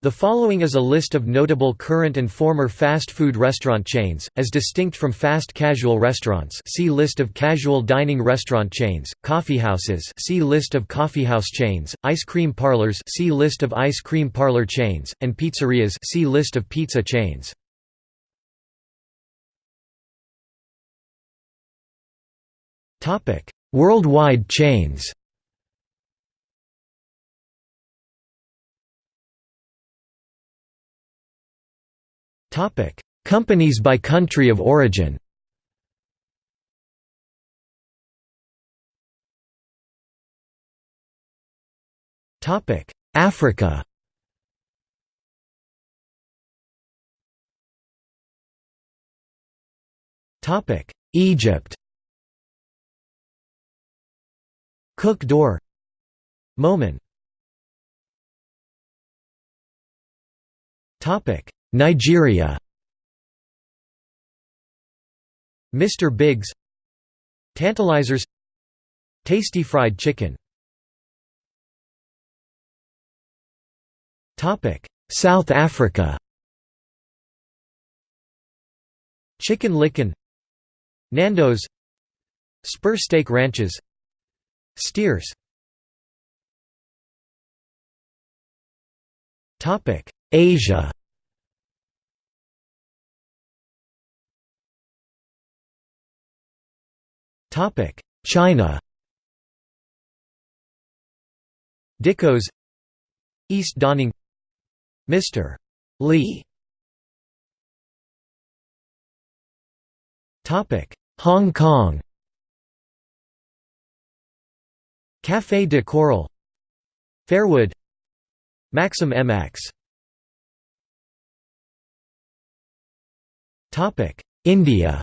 The following is a list of notable current and former fast food restaurant chains, as distinct from fast casual restaurants see List of casual dining restaurant chains, coffeehouses see List of coffeehouse chains, ice cream parlors see List of ice cream parlor chains, and pizzerias see List of pizza chains. Worldwide chains Companies by country of origin. Topic: Africa. Topic: Egypt. Cook Door. Mo'men. Topic: Nigeria. Mr. Biggs. Tantalizers. Tasty fried chicken. Topic South Africa. Chicken Licken Nando's. Spur Steak Ranches. Steers. Topic Asia China Dicos East Dawning Mr. Lee Topic: Hong Kong Café de Coral Fairwood Maxim MX India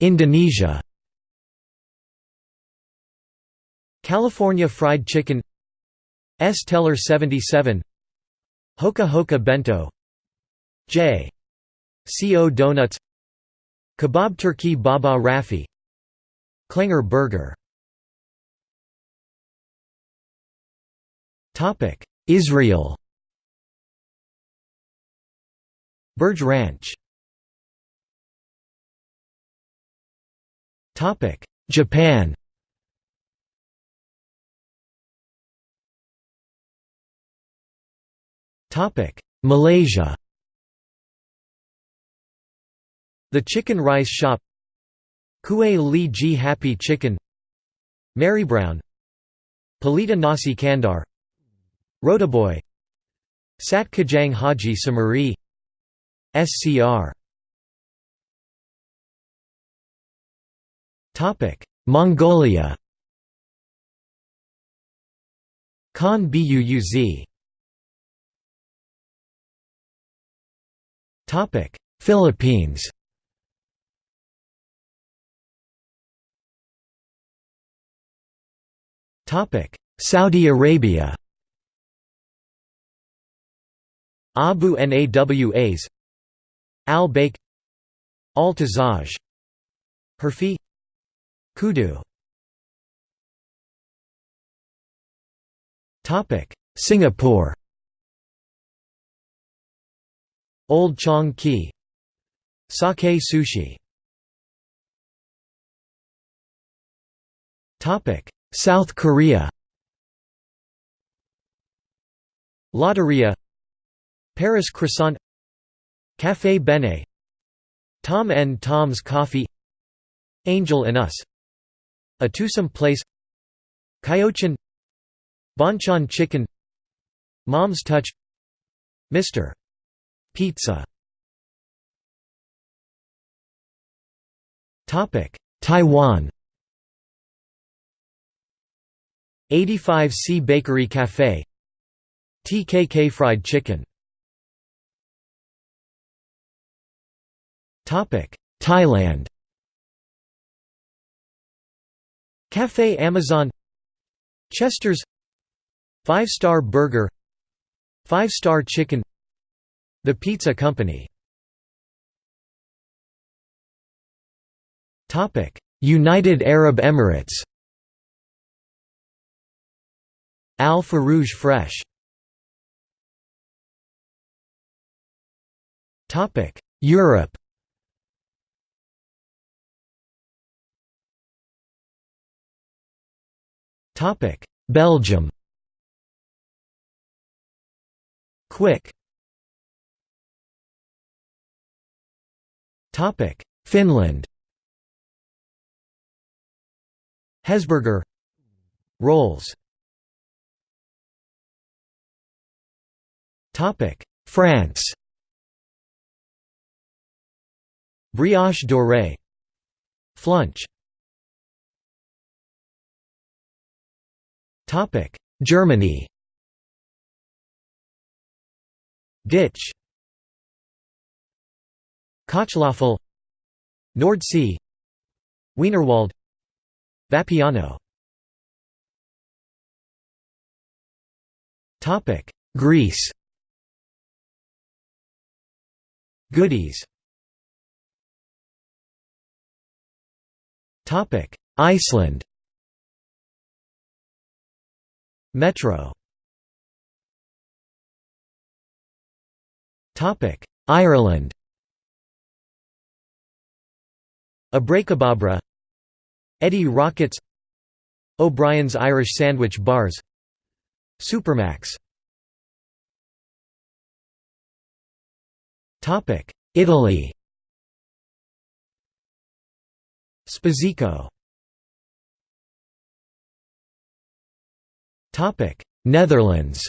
Indonesia. California Fried Chicken. Es Teler 77 Hoka Hoka Bento. J. Co Donuts. Kebab Turkey Baba Rafi. Klenger Burger. Israel. Burger Ranch Topic: Japan. Topic: Malaysia. The Chicken Rice Shop. Kueh Li Ji Happy Chicken. Marrybrown. Pelita Nasi Kandar. Rotiboy Sat Kajang Haji Samuri. SCR Mongolia. Khan Buuz. Topic Philippines. Topic Saudi Arabia. Abu Nawas. Al Baik Al Tazaj Herfi Kudu. Singapore. Old Chang Kee. Sakae Sushi. South Korea. Lotteria. Paris Croissant. Café Bene Tom and Tom's Coffee. Angel and Us a Twosome Place. Kyochon Bonchon Chicken. Mom's Touch. Mr. Pizza. Topic. Taiwan. 85C Bakery Cafe. TKK Fried Chicken. Topic. Thailand Café Amazon Chester's Five Star Burger Five Star Chicken The Pizza Company. United Arab Emirates. Al Farouj Fresh. Europe. Belgium. Quick. Topic: Finland. Hesburger. Rolls. Topic. France. Brioche dorée. Flunch Germany. Ditsch. Kochlöffel Nordsee Wienerwald. Vapiano. Topic. Greece. Goodies. Topic. Iceland Metro. Topic Ireland. Abrakebabra Eddie Rockets. O'Brien's Irish Sandwich Bars. Supermac's. Topic Italy. Spizzico Netherlands.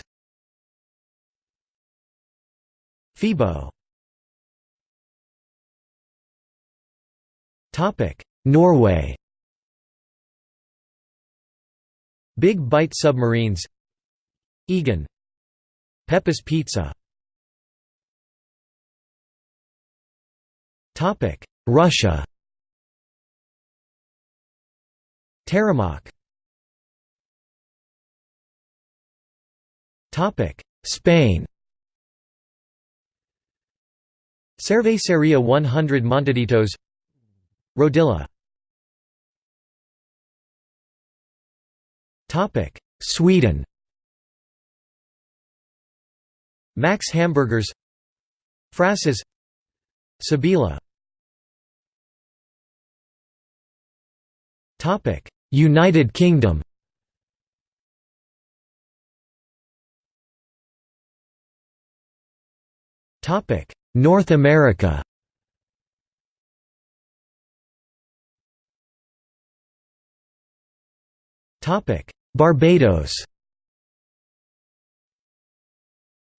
Febo Norway. Big Bite Submarines. Egon Pepe's Pizza. Topic. Russia. Teremok Spain. Cerveceria 100 Montaditos Rodilla. Sweden. Max Hamburgers. Frasses. Sibylla United Kingdom North America. Topic Barbados.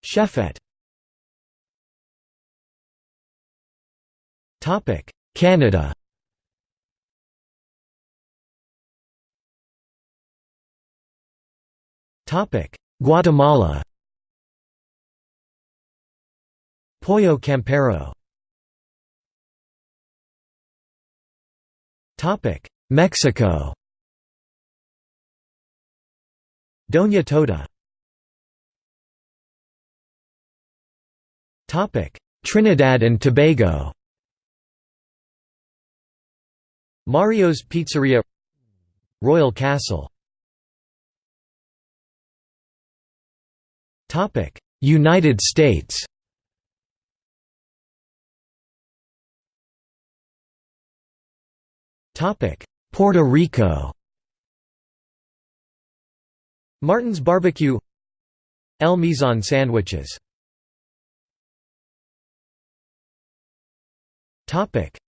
Chefette Canada. Topic Guatemala Pollo Campero. Mexico. Doña Tota. Trinidad and Tobago. Mario's Pizzeria. Royal Castle. United States Puerto Rico. Martin's Barbecue. El Mizan sandwiches.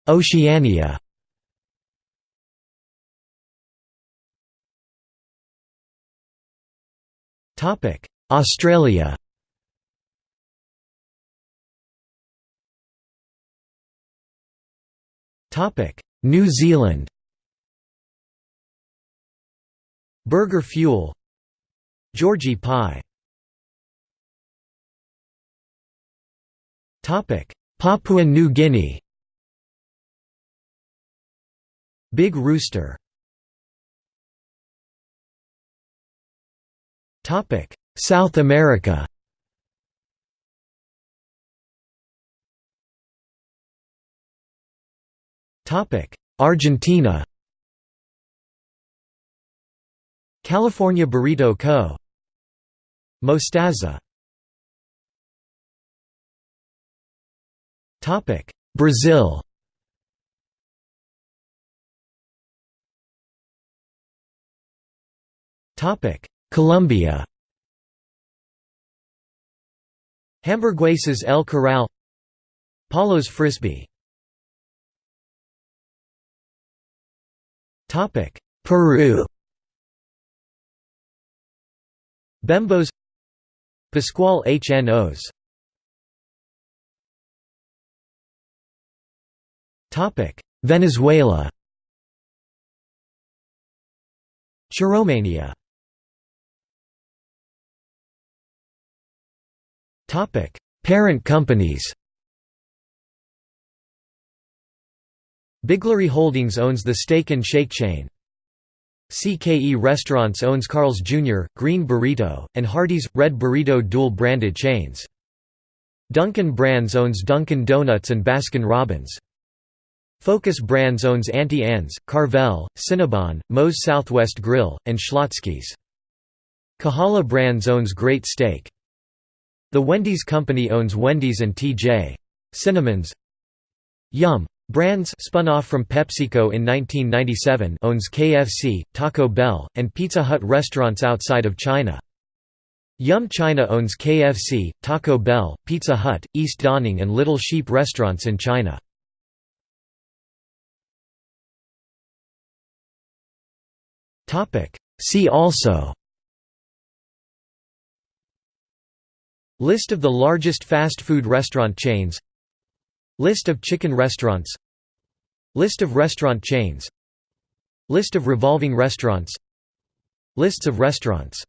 Oceania. Topic: Australia New Zealand. Burger Fuel. Georgie pie. Papua New Guinea. Big Rooster. South America Argentina California Burrito Co. Mostaza Topic: Brazil Topic: Colombia Hamburguesas El Corral Paulo's Frisby Peru. Bembos. Pascual HNOs Topic: Venezuela. Chiromania. Topic: Parent companies Biglari Holdings owns the Steak and Shake chain. CKE Restaurants owns Carl's Jr., Green Burrito, and Hardee's, Red Burrito dual-branded chains. Dunkin' Brands owns Dunkin' Donuts and Baskin Robbins. Focus Brands owns Auntie Anne's, Carvel, Cinnabon, Moe's Southwest Grill, and Schlotzsky's. Kahala Brands owns Great Steak. The Wendy's Company owns Wendy's and T.J. Cinnamons. Yum! Brands spun off from PepsiCo in 1997 owns KFC, Taco Bell, and Pizza Hut restaurants outside of China. Yum China owns KFC, Taco Bell, Pizza Hut, East Dawning and Little Sheep restaurants in China. See also List of the largest fast food restaurant chains List of chicken restaurants. List of restaurant chains. List of revolving restaurants. Lists of restaurants